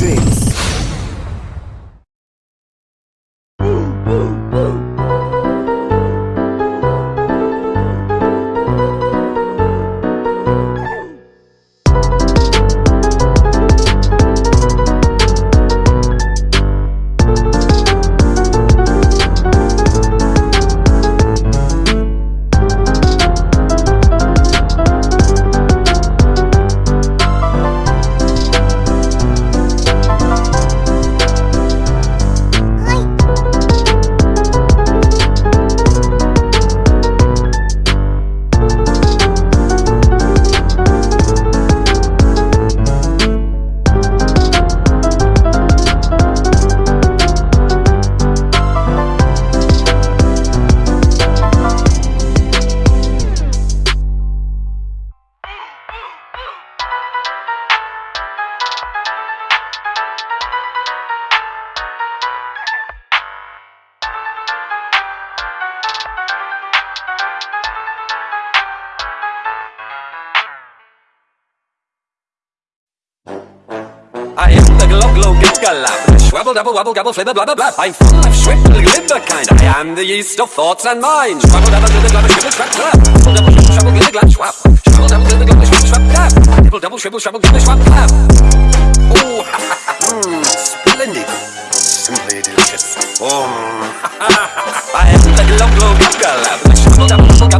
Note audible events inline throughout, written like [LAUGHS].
Matrix. Galab. Schwabble, double, wobble, gobble, flibber, blubber, blub. I'm full of schwibble, glibber kind. I am the yeast of thoughts and minds. Schwabble, double, glibber, glubber, schwibble, schwab, glub. Double, double, shwibble, schwabble, glibber, glab, schwab. Schwabble, double, glibber, glubber, schwibble, schwab, glab. Double, double, shwibble, schwabble, glibber, schwab, glab. Oh, mm, splendid. Simply delicious. Oh, [LAUGHS] I am the glub, glub, glub, galab. Schwabble, double, double,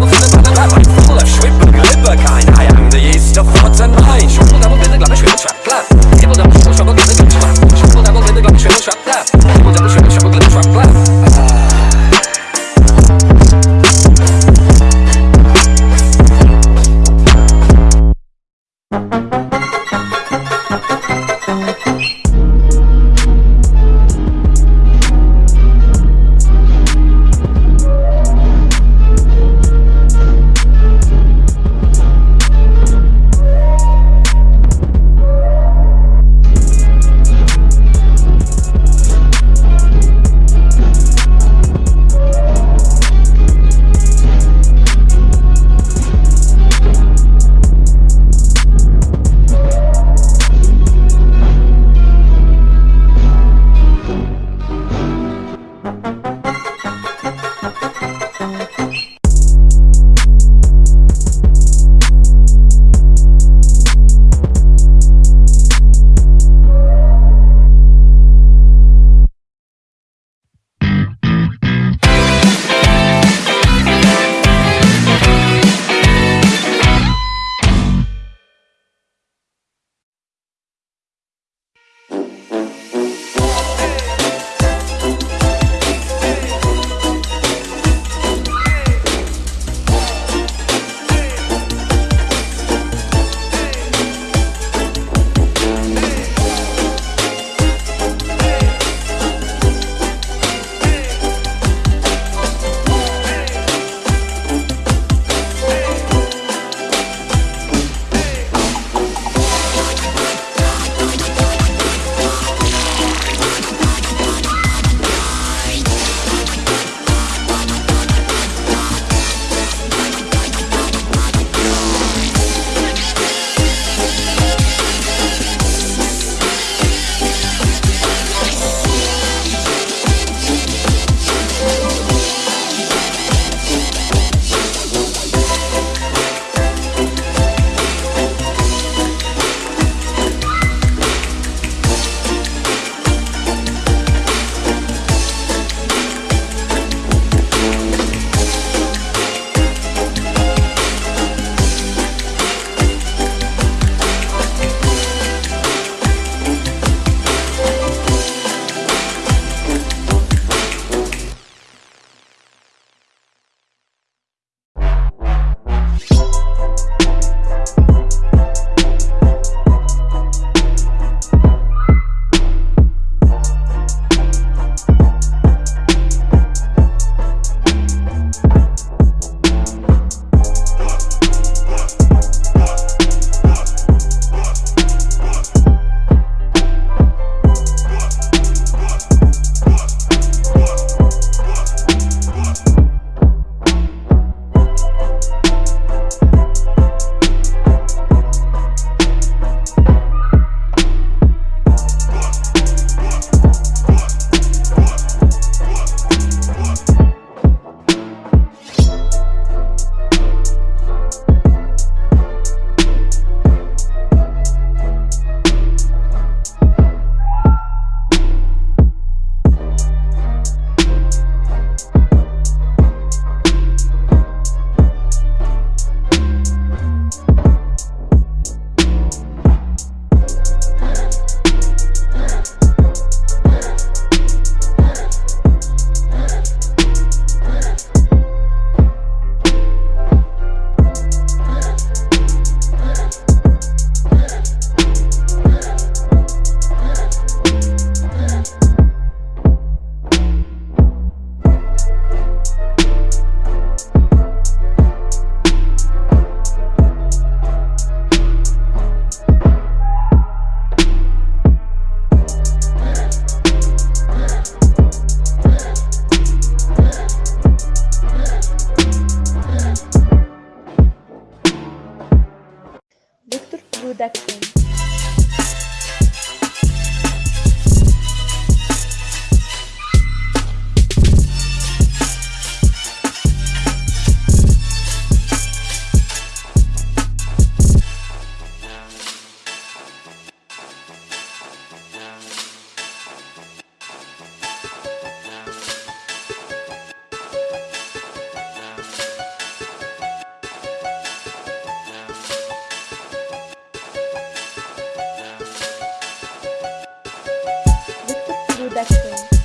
best friend.